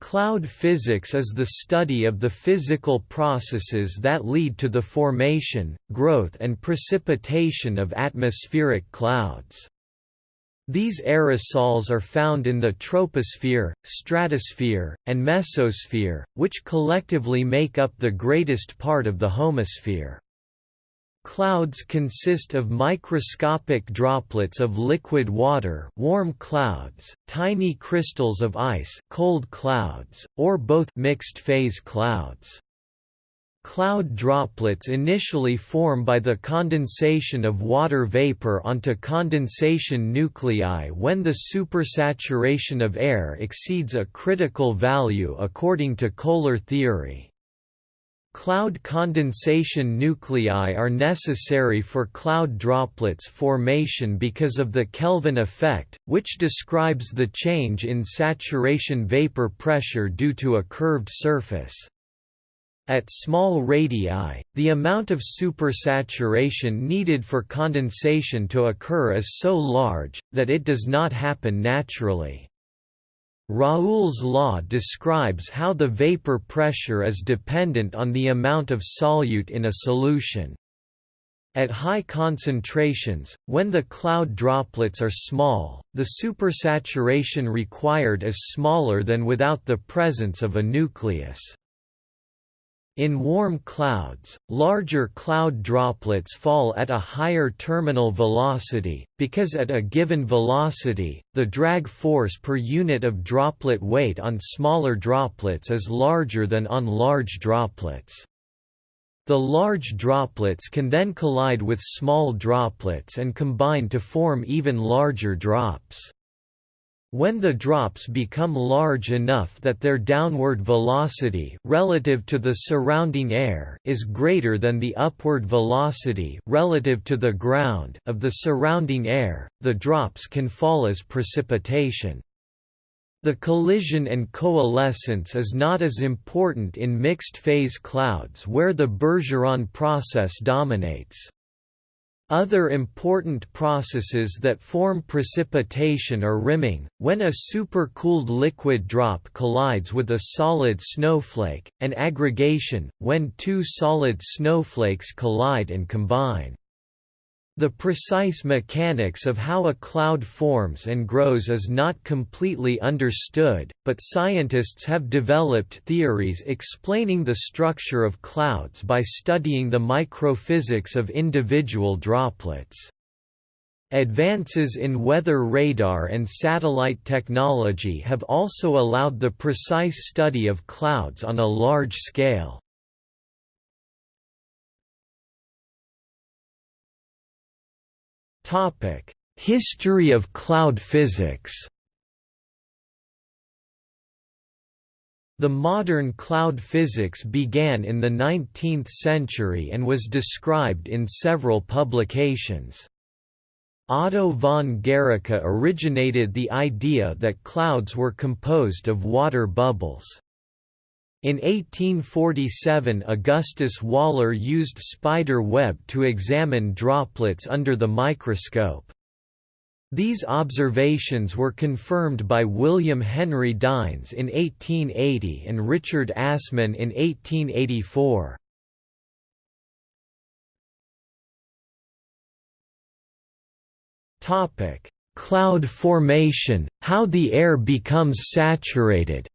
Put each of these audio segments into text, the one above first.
Cloud physics is the study of the physical processes that lead to the formation, growth and precipitation of atmospheric clouds. These aerosols are found in the troposphere, stratosphere, and mesosphere, which collectively make up the greatest part of the homosphere. Clouds consist of microscopic droplets of liquid water warm clouds, tiny crystals of ice cold clouds, or both mixed-phase clouds. Cloud droplets initially form by the condensation of water vapor onto condensation nuclei when the supersaturation of air exceeds a critical value according to Kohler theory. Cloud condensation nuclei are necessary for cloud droplets formation because of the Kelvin effect, which describes the change in saturation vapor pressure due to a curved surface. At small radii, the amount of supersaturation needed for condensation to occur is so large, that it does not happen naturally. Raoult's law describes how the vapor pressure is dependent on the amount of solute in a solution. At high concentrations, when the cloud droplets are small, the supersaturation required is smaller than without the presence of a nucleus. In warm clouds, larger cloud droplets fall at a higher terminal velocity, because at a given velocity, the drag force per unit of droplet weight on smaller droplets is larger than on large droplets. The large droplets can then collide with small droplets and combine to form even larger drops. When the drops become large enough that their downward velocity relative to the surrounding air is greater than the upward velocity relative to the ground of the surrounding air, the drops can fall as precipitation. The collision and coalescence is not as important in mixed-phase clouds where the Bergeron process dominates. Other important processes that form precipitation are riming, when a supercooled liquid drop collides with a solid snowflake, and aggregation, when two solid snowflakes collide and combine. The precise mechanics of how a cloud forms and grows is not completely understood, but scientists have developed theories explaining the structure of clouds by studying the microphysics of individual droplets. Advances in weather radar and satellite technology have also allowed the precise study of clouds on a large scale. History of cloud physics The modern cloud physics began in the 19th century and was described in several publications. Otto von Guericke originated the idea that clouds were composed of water bubbles. In 1847 Augustus Waller used spider web to examine droplets under the microscope. These observations were confirmed by William Henry Dines in 1880 and Richard Assmann in 1884. Cloud formation, how the air becomes saturated,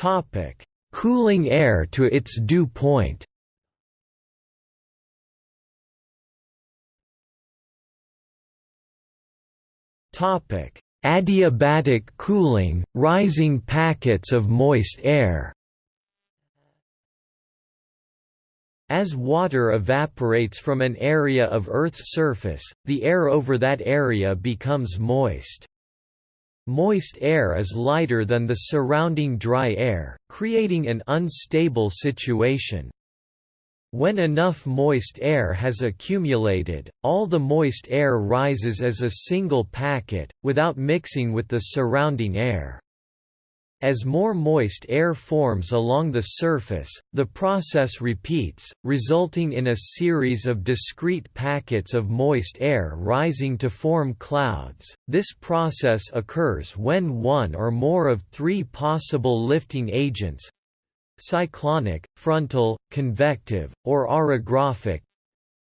Topic: Cooling air to its dew point. Topic: Adiabatic cooling, rising packets of moist air. As water evaporates from an area of Earth's surface, the air over that area becomes moist. Moist air is lighter than the surrounding dry air, creating an unstable situation. When enough moist air has accumulated, all the moist air rises as a single packet, without mixing with the surrounding air. As more moist air forms along the surface, the process repeats, resulting in a series of discrete packets of moist air rising to form clouds. This process occurs when one or more of three possible lifting agents cyclonic, frontal, convective, or orographic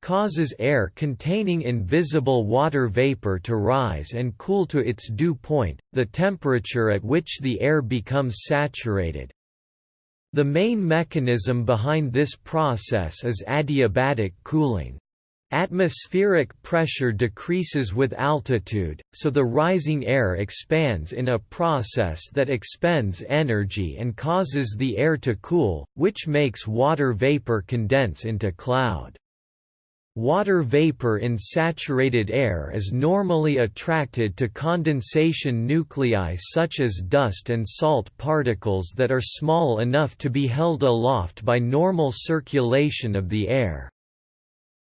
causes air containing invisible water vapor to rise and cool to its dew point, the temperature at which the air becomes saturated. The main mechanism behind this process is adiabatic cooling. Atmospheric pressure decreases with altitude, so the rising air expands in a process that expends energy and causes the air to cool, which makes water vapor condense into cloud. Water vapor in saturated air is normally attracted to condensation nuclei such as dust and salt particles that are small enough to be held aloft by normal circulation of the air.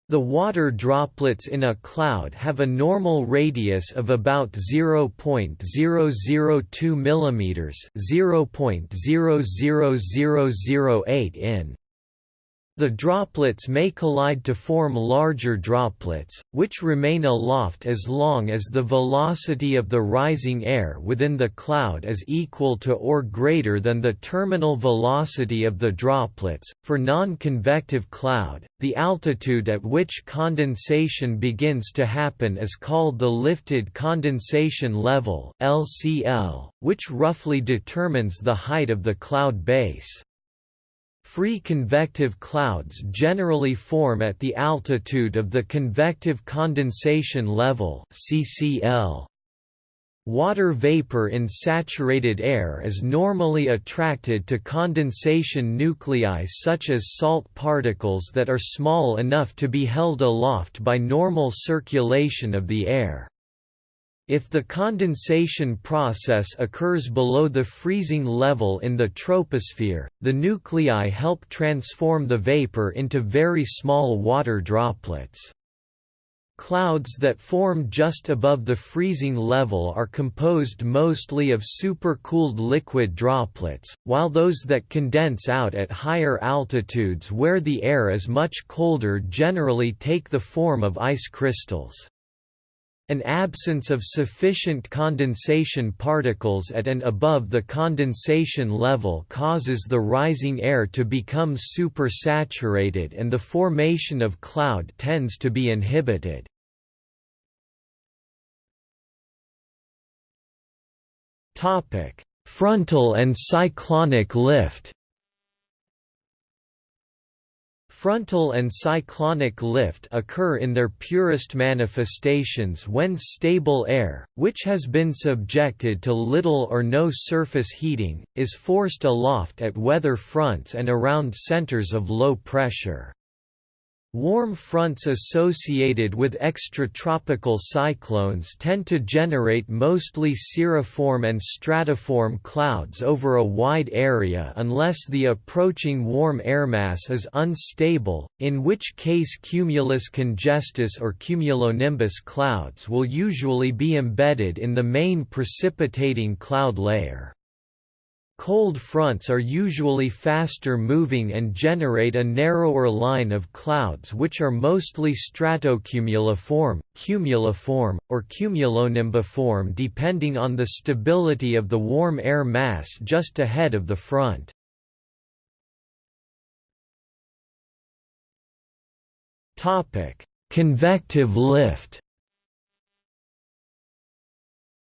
The water droplets in a cloud have a normal radius of about 0.002 mm 0.00008 in. The droplets may collide to form larger droplets, which remain aloft as long as the velocity of the rising air within the cloud is equal to or greater than the terminal velocity of the droplets. For non-convective cloud, the altitude at which condensation begins to happen is called the lifted condensation level (LCL), which roughly determines the height of the cloud base. Free convective clouds generally form at the altitude of the convective condensation level (CCL). Water vapor in saturated air is normally attracted to condensation nuclei such as salt particles that are small enough to be held aloft by normal circulation of the air. If the condensation process occurs below the freezing level in the troposphere, the nuclei help transform the vapor into very small water droplets. Clouds that form just above the freezing level are composed mostly of supercooled liquid droplets, while those that condense out at higher altitudes where the air is much colder generally take the form of ice crystals. An absence of sufficient condensation particles at and above the condensation level causes the rising air to become supersaturated and the formation of cloud tends to be inhibited. Frontal and cyclonic lift Frontal and cyclonic lift occur in their purest manifestations when stable air, which has been subjected to little or no surface heating, is forced aloft at weather fronts and around centers of low pressure. Warm fronts associated with extratropical cyclones tend to generate mostly cirriform and stratiform clouds over a wide area unless the approaching warm airmass is unstable, in which case cumulus congestus or cumulonimbus clouds will usually be embedded in the main precipitating cloud layer. Cold fronts are usually faster moving and generate a narrower line of clouds which are mostly stratocumuliform, cumuliform, or cumulonimbiform depending on the stability of the warm air mass just ahead of the front. Convective lift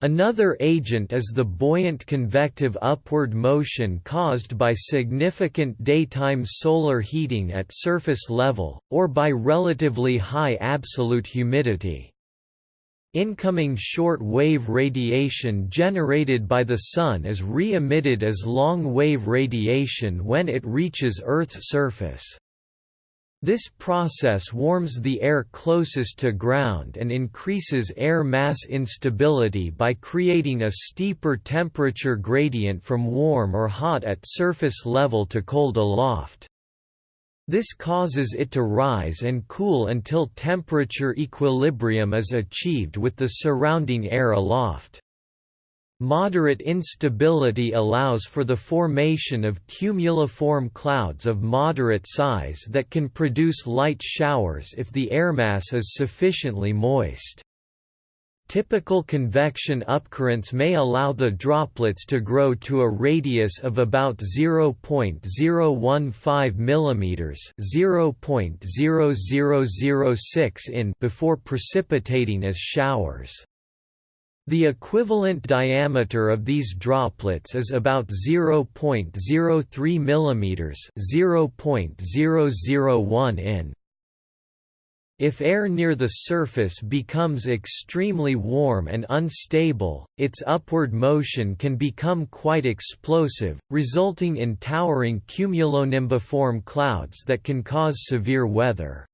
Another agent is the buoyant convective upward motion caused by significant daytime solar heating at surface level, or by relatively high absolute humidity. Incoming short-wave radiation generated by the Sun is re-emitted as long-wave radiation when it reaches Earth's surface. This process warms the air closest to ground and increases air mass instability by creating a steeper temperature gradient from warm or hot at surface level to cold aloft. This causes it to rise and cool until temperature equilibrium is achieved with the surrounding air aloft. Moderate instability allows for the formation of cumuliform clouds of moderate size that can produce light showers if the airmass is sufficiently moist. Typical convection upcurrents may allow the droplets to grow to a radius of about 0.015 mm (0.0006 in) before precipitating as showers. The equivalent diameter of these droplets is about 0.03 mm (0.001 in). If air near the surface becomes extremely warm and unstable, its upward motion can become quite explosive, resulting in towering cumulonimbiform clouds that can cause severe weather.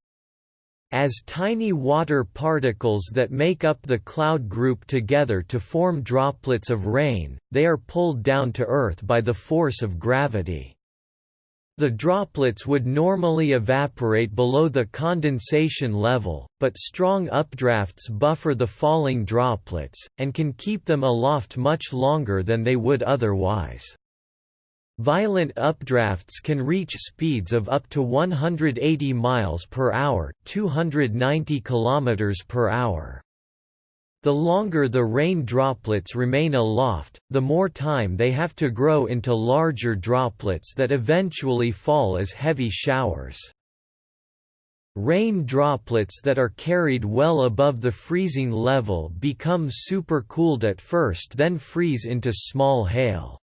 As tiny water particles that make up the cloud group together to form droplets of rain, they are pulled down to Earth by the force of gravity. The droplets would normally evaporate below the condensation level, but strong updrafts buffer the falling droplets, and can keep them aloft much longer than they would otherwise. Violent updrafts can reach speeds of up to 180 miles per hour, 290 kilometers per hour. The longer the rain droplets remain aloft, the more time they have to grow into larger droplets that eventually fall as heavy showers. Rain droplets that are carried well above the freezing level become supercooled at first then freeze into small hail.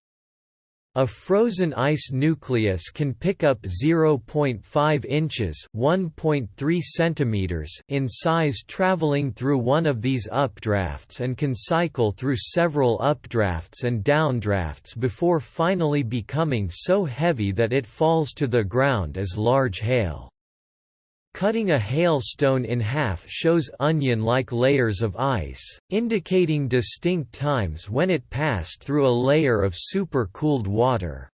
A frozen ice nucleus can pick up 0.5 inches (1.3 centimeters) in size traveling through one of these updrafts and can cycle through several updrafts and downdrafts before finally becoming so heavy that it falls to the ground as large hail. Cutting a hailstone in half shows onion-like layers of ice, indicating distinct times when it passed through a layer of super-cooled water.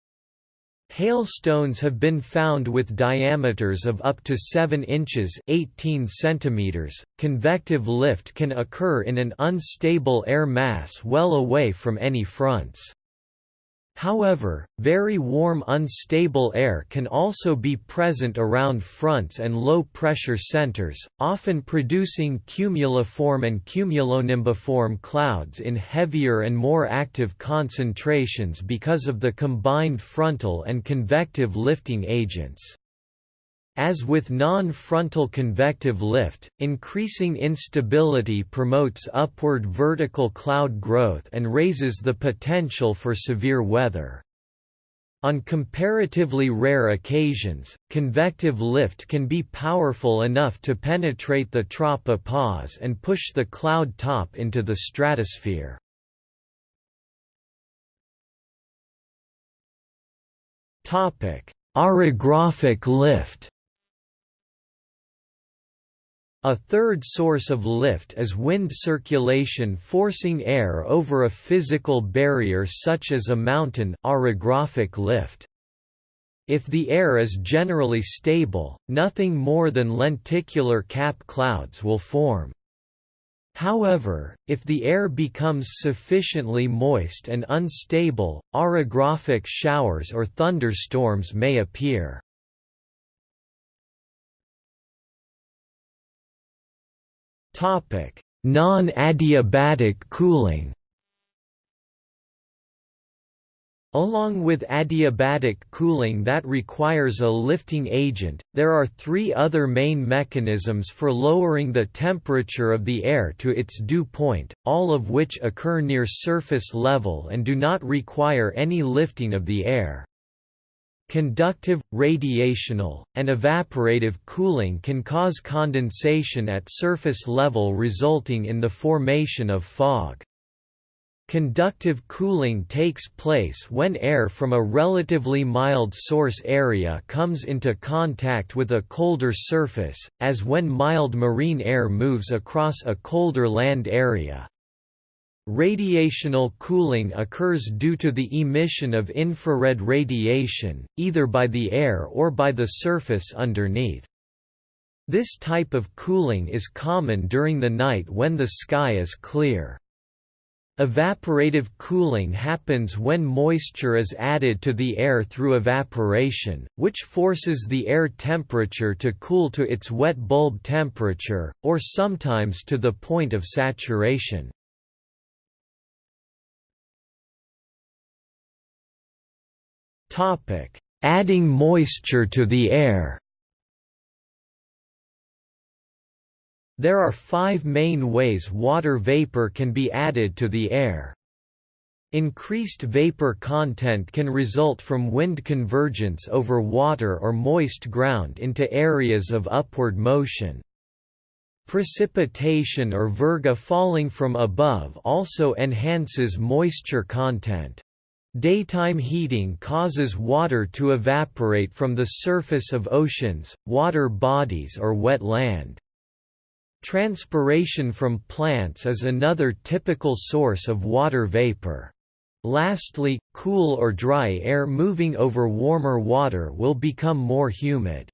Hailstones have been found with diameters of up to 7 inches 18 centimeters. .Convective lift can occur in an unstable air mass well away from any fronts. However, very warm unstable air can also be present around fronts and low-pressure centers, often producing cumuliform and cumulonimbiform clouds in heavier and more active concentrations because of the combined frontal and convective lifting agents. As with non-frontal convective lift, increasing instability promotes upward vertical cloud growth and raises the potential for severe weather. On comparatively rare occasions, convective lift can be powerful enough to penetrate the tropopause and push the cloud top into the stratosphere. Orographic lift a third source of lift is wind circulation forcing air over a physical barrier such as a mountain orographic lift. If the air is generally stable, nothing more than lenticular cap clouds will form. However, if the air becomes sufficiently moist and unstable, orographic showers or thunderstorms may appear. Non-adiabatic cooling Along with adiabatic cooling that requires a lifting agent, there are three other main mechanisms for lowering the temperature of the air to its dew point, all of which occur near surface level and do not require any lifting of the air. Conductive, radiational, and evaporative cooling can cause condensation at surface level resulting in the formation of fog. Conductive cooling takes place when air from a relatively mild source area comes into contact with a colder surface, as when mild marine air moves across a colder land area. Radiational cooling occurs due to the emission of infrared radiation, either by the air or by the surface underneath. This type of cooling is common during the night when the sky is clear. Evaporative cooling happens when moisture is added to the air through evaporation, which forces the air temperature to cool to its wet bulb temperature, or sometimes to the point of saturation. Adding moisture to the air There are five main ways water vapor can be added to the air. Increased vapor content can result from wind convergence over water or moist ground into areas of upward motion. Precipitation or virga falling from above also enhances moisture content. Daytime heating causes water to evaporate from the surface of oceans, water bodies or wet land. Transpiration from plants is another typical source of water vapor. Lastly, cool or dry air moving over warmer water will become more humid.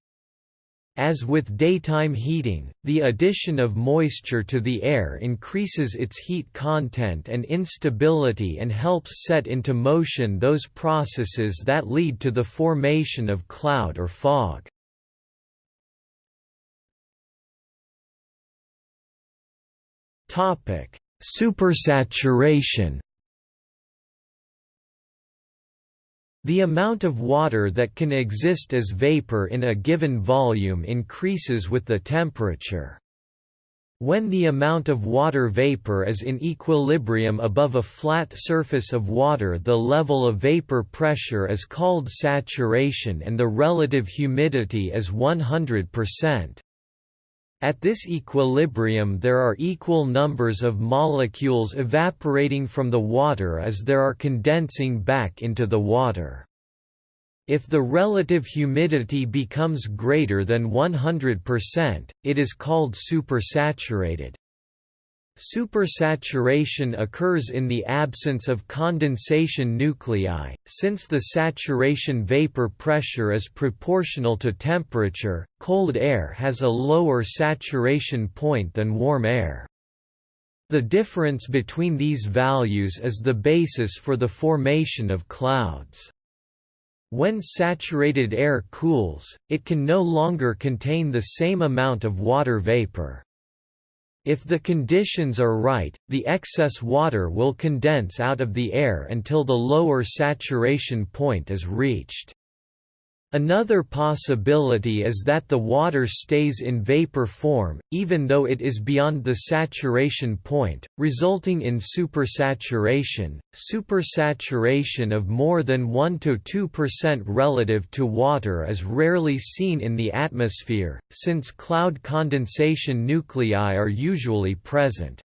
As with daytime heating, the addition of moisture to the air increases its heat content and instability and helps set into motion those processes that lead to the formation of cloud or fog. Supersaturation. The amount of water that can exist as vapor in a given volume increases with the temperature. When the amount of water vapor is in equilibrium above a flat surface of water the level of vapor pressure is called saturation and the relative humidity is 100%. At this equilibrium there are equal numbers of molecules evaporating from the water as there are condensing back into the water. If the relative humidity becomes greater than 100%, it is called supersaturated. Supersaturation occurs in the absence of condensation nuclei, since the saturation vapor pressure is proportional to temperature, cold air has a lower saturation point than warm air. The difference between these values is the basis for the formation of clouds. When saturated air cools, it can no longer contain the same amount of water vapor. If the conditions are right, the excess water will condense out of the air until the lower saturation point is reached. Another possibility is that the water stays in vapor form, even though it is beyond the saturation point, resulting in supersaturation. Supersaturation of more than 1 to 2% relative to water is rarely seen in the atmosphere, since cloud condensation nuclei are usually present.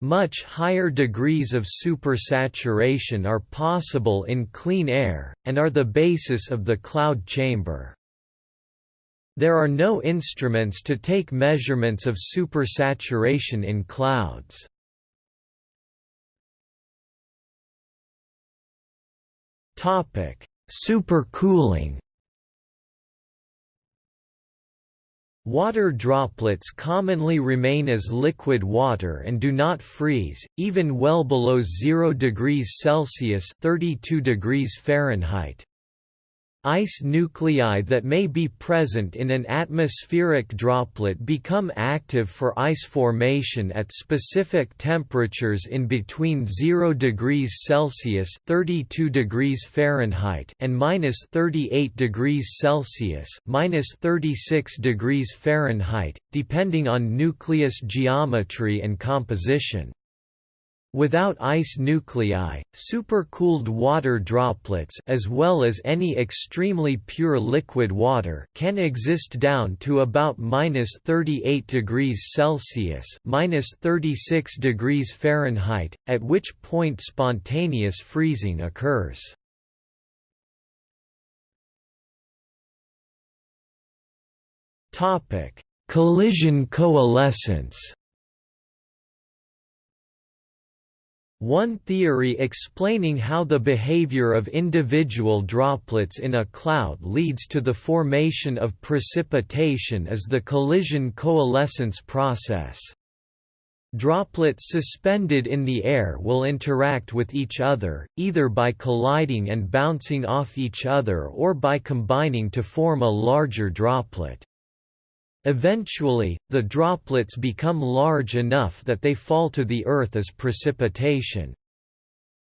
Much higher degrees of supersaturation are possible in clean air, and are the basis of the cloud chamber. There are no instruments to take measurements of supersaturation in clouds. Supercooling Water droplets commonly remain as liquid water and do not freeze, even well below 0 degrees Celsius 32 degrees Fahrenheit. Ice nuclei that may be present in an atmospheric droplet become active for ice formation at specific temperatures in between 0 degrees Celsius (32 degrees Fahrenheit) and minus 38 degrees Celsius (minus 36 degrees Fahrenheit), depending on nucleus geometry and composition. Without ice nuclei, supercooled water droplets as well as any extremely pure liquid water can exist down to about minus 38 degrees Celsius minus 36 degrees Fahrenheit, at which point spontaneous freezing occurs. Topic: Collision coalescence One theory explaining how the behavior of individual droplets in a cloud leads to the formation of precipitation is the collision coalescence process. Droplets suspended in the air will interact with each other, either by colliding and bouncing off each other or by combining to form a larger droplet. Eventually, the droplets become large enough that they fall to the earth as precipitation.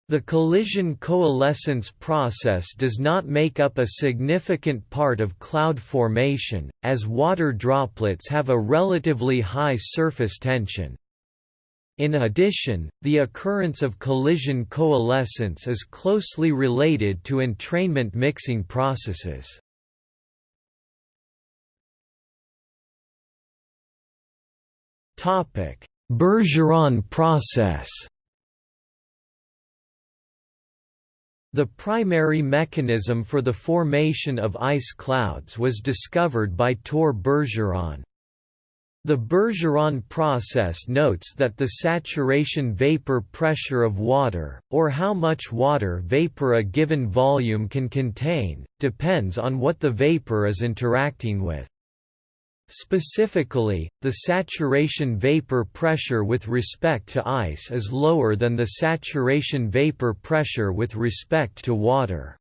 The collision coalescence process does not make up a significant part of cloud formation, as water droplets have a relatively high surface tension. In addition, the occurrence of collision coalescence is closely related to entrainment mixing processes. Bergeron process The primary mechanism for the formation of ice clouds was discovered by Tor Bergeron. The Bergeron process notes that the saturation vapor pressure of water, or how much water vapor a given volume can contain, depends on what the vapor is interacting with. Specifically, the saturation vapor pressure with respect to ice is lower than the saturation vapor pressure with respect to water.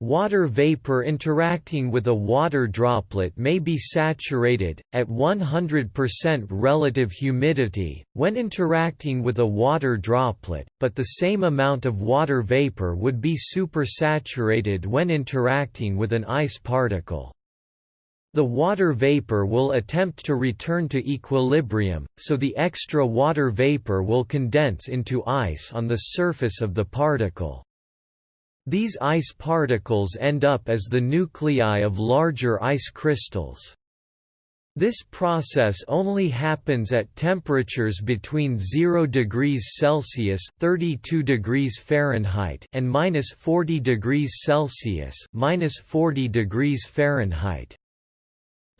Water vapor interacting with a water droplet may be saturated, at 100% relative humidity, when interacting with a water droplet, but the same amount of water vapor would be supersaturated when interacting with an ice particle. The water vapor will attempt to return to equilibrium, so the extra water vapor will condense into ice on the surface of the particle. These ice particles end up as the nuclei of larger ice crystals. This process only happens at temperatures between 0 degrees Celsius (32 degrees Fahrenheit) and -40 degrees Celsius (-40 degrees Fahrenheit).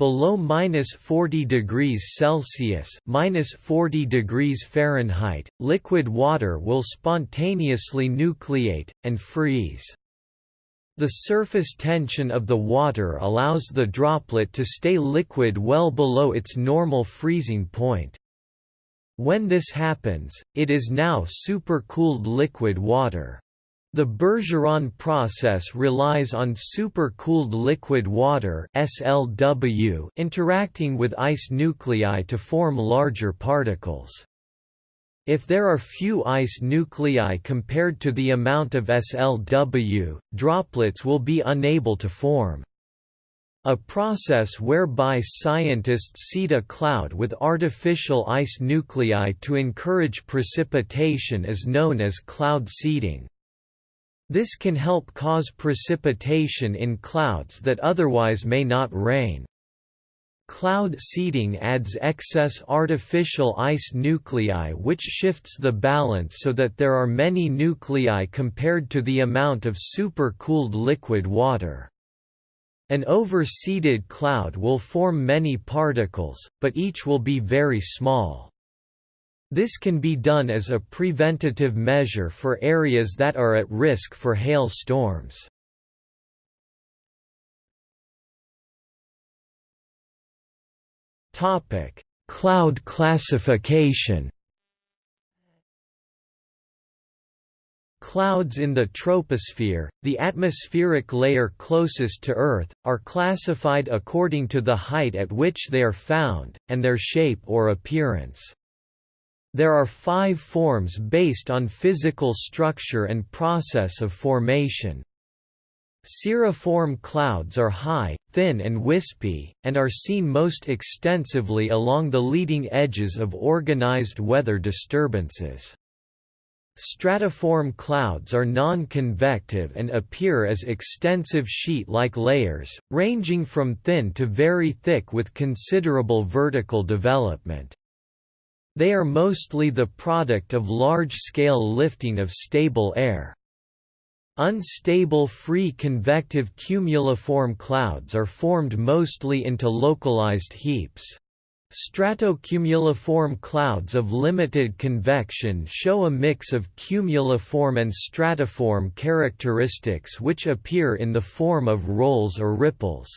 Below minus 40 degrees Celsius minus 40 degrees Fahrenheit, liquid water will spontaneously nucleate, and freeze. The surface tension of the water allows the droplet to stay liquid well below its normal freezing point. When this happens, it is now supercooled liquid water. The Bergeron process relies on supercooled liquid water SLW interacting with ice nuclei to form larger particles. If there are few ice nuclei compared to the amount of SLW, droplets will be unable to form. A process whereby scientists seed a cloud with artificial ice nuclei to encourage precipitation is known as cloud seeding. This can help cause precipitation in clouds that otherwise may not rain. Cloud seeding adds excess artificial ice nuclei which shifts the balance so that there are many nuclei compared to the amount of supercooled liquid water. An over-seeded cloud will form many particles, but each will be very small. This can be done as a preventative measure for areas that are at risk for hail storms. Topic: Cloud classification Clouds in the troposphere, the atmospheric layer closest to Earth, are classified according to the height at which they are found, and their shape or appearance. There are five forms based on physical structure and process of formation. Cirriform clouds are high, thin and wispy, and are seen most extensively along the leading edges of organized weather disturbances. Stratiform clouds are non-convective and appear as extensive sheet-like layers, ranging from thin to very thick with considerable vertical development. They are mostly the product of large-scale lifting of stable air. Unstable free convective cumuliform clouds are formed mostly into localized heaps. Stratocumuliform clouds of limited convection show a mix of cumuliform and stratiform characteristics which appear in the form of rolls or ripples.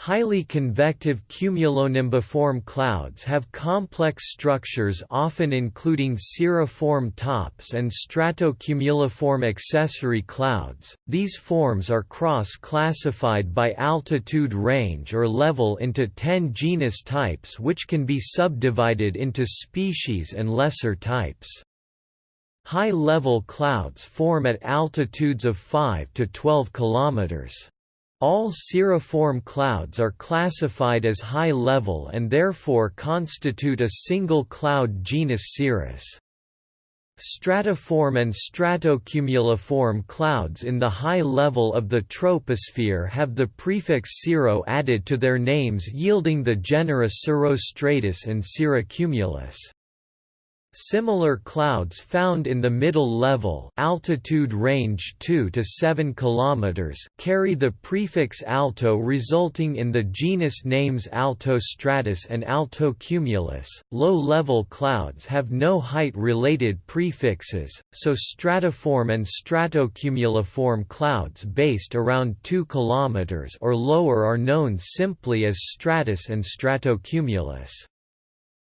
Highly convective cumulonimbiform clouds have complex structures often including cirriform tops and stratocumuliform accessory clouds. These forms are cross-classified by altitude range or level into 10 genus types which can be subdivided into species and lesser types. High-level clouds form at altitudes of 5 to 12 kilometers. All cirriform clouds are classified as high-level and therefore constitute a single cloud genus cirrus. Stratiform and stratocumuliform clouds in the high level of the troposphere have the prefix cirro added to their names yielding the genera cirrostratus and cirrocumulus. Similar clouds found in the middle level altitude range 2 to 7 km carry the prefix alto resulting in the genus names altostratus and altocumulus. Low-level clouds have no height-related prefixes, so stratiform and stratocumuliform clouds based around 2 km or lower are known simply as stratus and stratocumulus.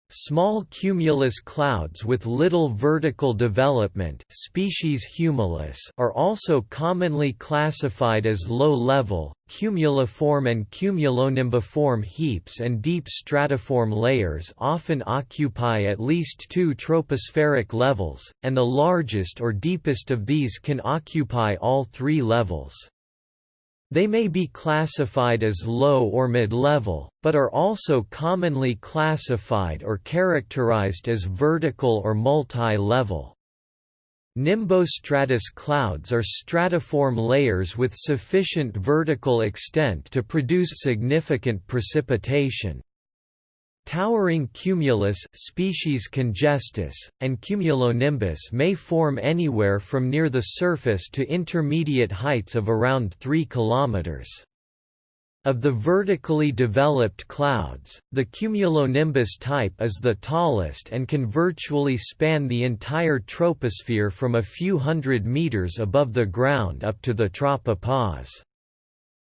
Small cumulus clouds with little vertical development species humilis are also commonly classified as low-level, cumuliform and cumulonimbiform heaps and deep stratiform layers often occupy at least two tropospheric levels, and the largest or deepest of these can occupy all three levels. They may be classified as low or mid-level, but are also commonly classified or characterized as vertical or multi-level. Nimbostratus clouds are stratiform layers with sufficient vertical extent to produce significant precipitation. Towering cumulus species congestus, and cumulonimbus may form anywhere from near the surface to intermediate heights of around 3 km. Of the vertically developed clouds, the cumulonimbus type is the tallest and can virtually span the entire troposphere from a few hundred meters above the ground up to the tropopause.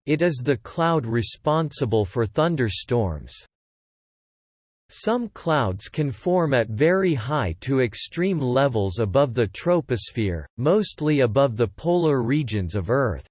It is the cloud responsible for thunderstorms. Some clouds can form at very high to extreme levels above the troposphere, mostly above the polar regions of Earth.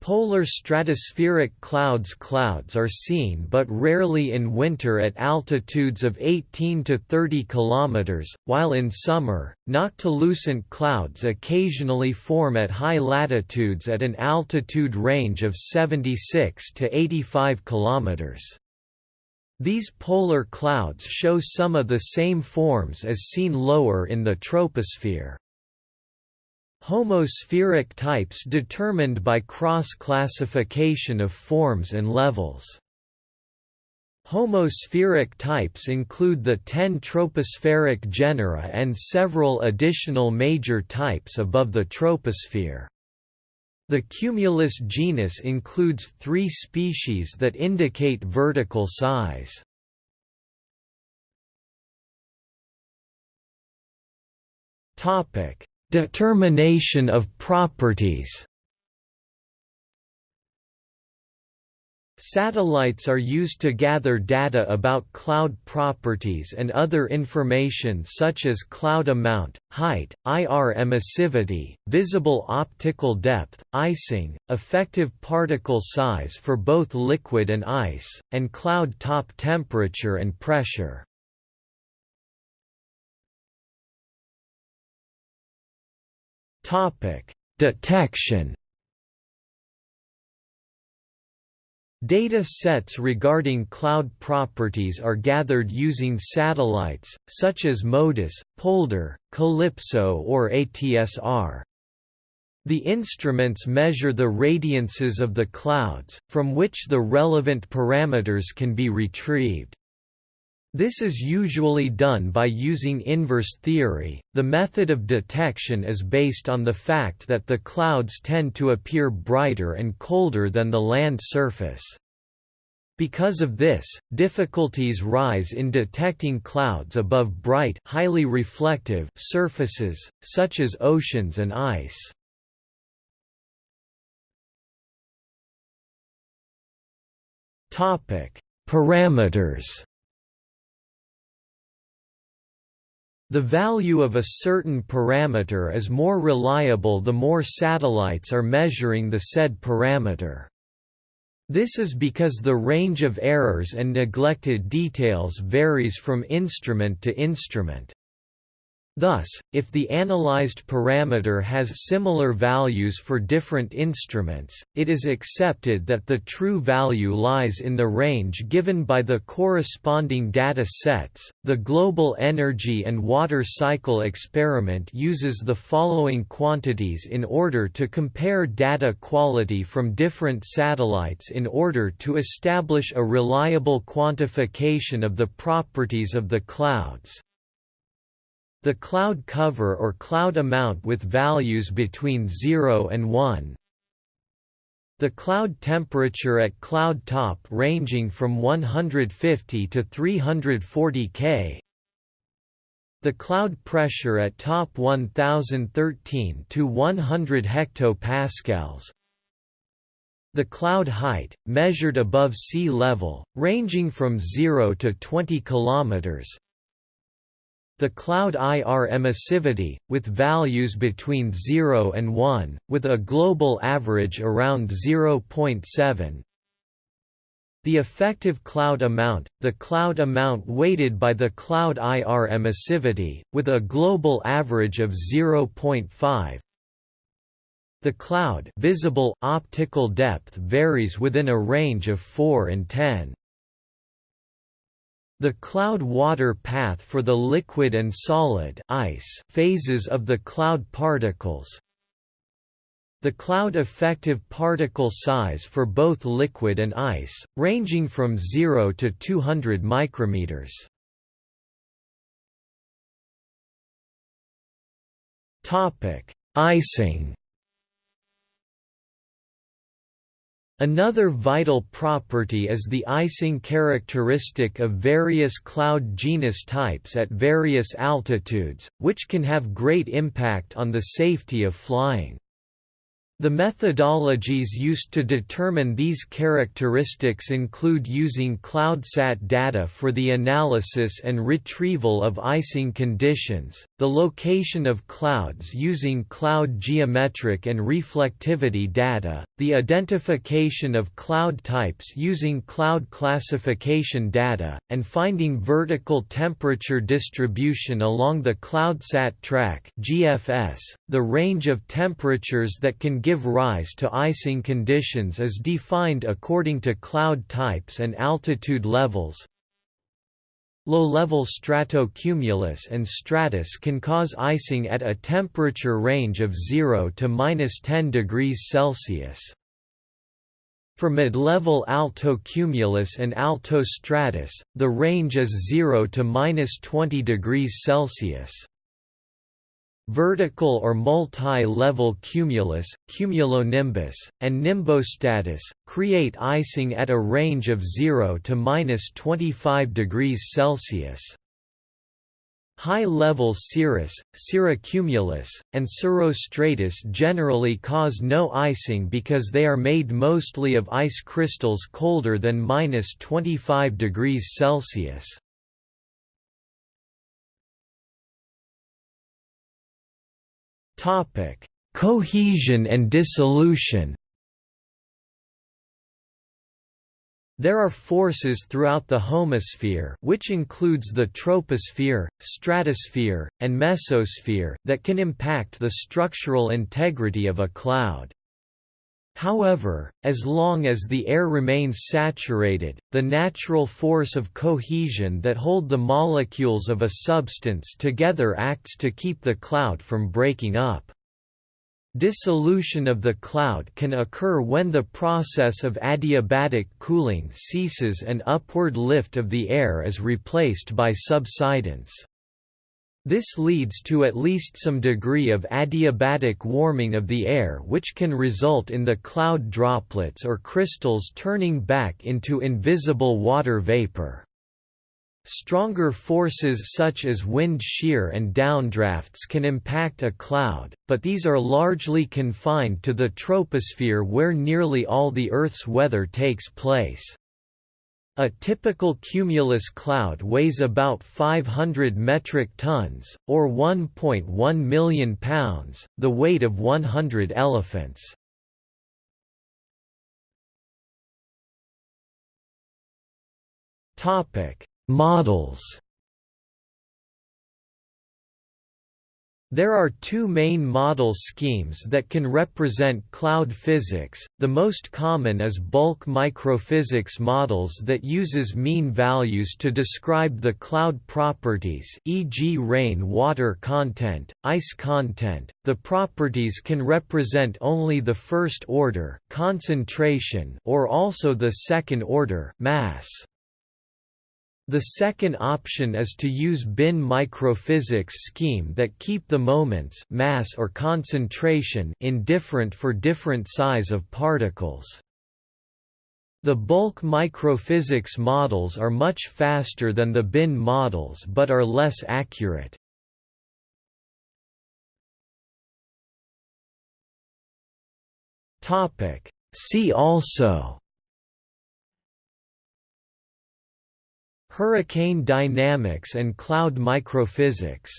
Polar stratospheric clouds Clouds are seen but rarely in winter at altitudes of 18 to 30 km, while in summer, noctilucent clouds occasionally form at high latitudes at an altitude range of 76 to 85 km. These polar clouds show some of the same forms as seen lower in the troposphere. Homospheric types determined by cross-classification of forms and levels. Homospheric types include the ten tropospheric genera and several additional major types above the troposphere. The Cumulus genus includes three species that indicate vertical size. Determination of properties Satellites are used to gather data about cloud properties and other information such as cloud amount, height, IR emissivity, visible optical depth, icing, effective particle size for both liquid and ice, and cloud top temperature and pressure. Detection Data sets regarding cloud properties are gathered using satellites, such as MODIS, Polder, CALIPSO or ATSR. The instruments measure the radiances of the clouds, from which the relevant parameters can be retrieved. This is usually done by using inverse theory. The method of detection is based on the fact that the clouds tend to appear brighter and colder than the land surface. Because of this, difficulties rise in detecting clouds above bright highly reflective surfaces, such as oceans and ice. Parameters The value of a certain parameter is more reliable the more satellites are measuring the said parameter. This is because the range of errors and neglected details varies from instrument to instrument. Thus, if the analyzed parameter has similar values for different instruments, it is accepted that the true value lies in the range given by the corresponding data sets. The Global Energy and Water Cycle experiment uses the following quantities in order to compare data quality from different satellites in order to establish a reliable quantification of the properties of the clouds. The cloud cover or cloud amount with values between 0 and 1. The cloud temperature at cloud top ranging from 150 to 340 K. The cloud pressure at top 1013 to 100 hectopascals. The cloud height, measured above sea level, ranging from 0 to 20 kilometers. The cloud IR emissivity, with values between 0 and 1, with a global average around 0.7. The effective cloud amount, the cloud amount weighted by the cloud IR emissivity, with a global average of 0.5. The cloud visible optical depth varies within a range of 4 and 10. The cloud-water path for the liquid and solid ice phases of the cloud particles The cloud effective particle size for both liquid and ice, ranging from 0 to 200 micrometers. Icing Another vital property is the icing characteristic of various cloud genus types at various altitudes, which can have great impact on the safety of flying. The methodologies used to determine these characteristics include using CloudSat data for the analysis and retrieval of icing conditions, the location of clouds using cloud geometric and reflectivity data, the identification of cloud types using cloud classification data, and finding vertical temperature distribution along the CloudSat track (GFS). The range of temperatures that can give rise to icing conditions is defined according to cloud types and altitude levels. Low-level stratocumulus and stratus can cause icing at a temperature range of 0 to minus 10 degrees Celsius. For mid-level altocumulus and altostratus, the range is 0 to minus 20 degrees Celsius. Vertical or multi-level cumulus, cumulonimbus, and nimbostratus, create icing at a range of 0 to minus 25 degrees Celsius. High-level cirrus, cirrocumulus, and cirrostratus generally cause no icing because they are made mostly of ice crystals colder than minus 25 degrees Celsius. Topic: Cohesion and dissolution. There are forces throughout the homosphere which includes the troposphere, stratosphere, and mesosphere that can impact the structural integrity of a cloud. However, as long as the air remains saturated, the natural force of cohesion that hold the molecules of a substance together acts to keep the cloud from breaking up. Dissolution of the cloud can occur when the process of adiabatic cooling ceases and upward lift of the air is replaced by subsidence. This leads to at least some degree of adiabatic warming of the air which can result in the cloud droplets or crystals turning back into invisible water vapor. Stronger forces such as wind shear and downdrafts can impact a cloud, but these are largely confined to the troposphere where nearly all the Earth's weather takes place. A typical cumulus cloud weighs about 500 metric tons, or 1.1 million pounds, the weight of 100 elephants. Models There are two main model schemes that can represent cloud physics, the most common is bulk microphysics models that uses mean values to describe the cloud properties e.g. rain water content, ice content. The properties can represent only the first order concentration or also the second order mass. The second option is to use bin microphysics scheme that keep the moments mass or concentration indifferent for different size of particles. The bulk microphysics models are much faster than the bin models but are less accurate. See also Hurricane dynamics and cloud microphysics